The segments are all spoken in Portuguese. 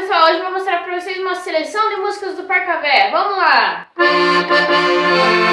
pessoal, hoje eu vou mostrar pra vocês uma seleção de músicas do Parcavé. Vamos lá! gostado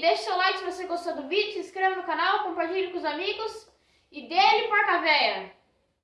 Deixe seu like se você gostou do vídeo, se inscreva no canal, compartilhe com os amigos. E dele, porca véia!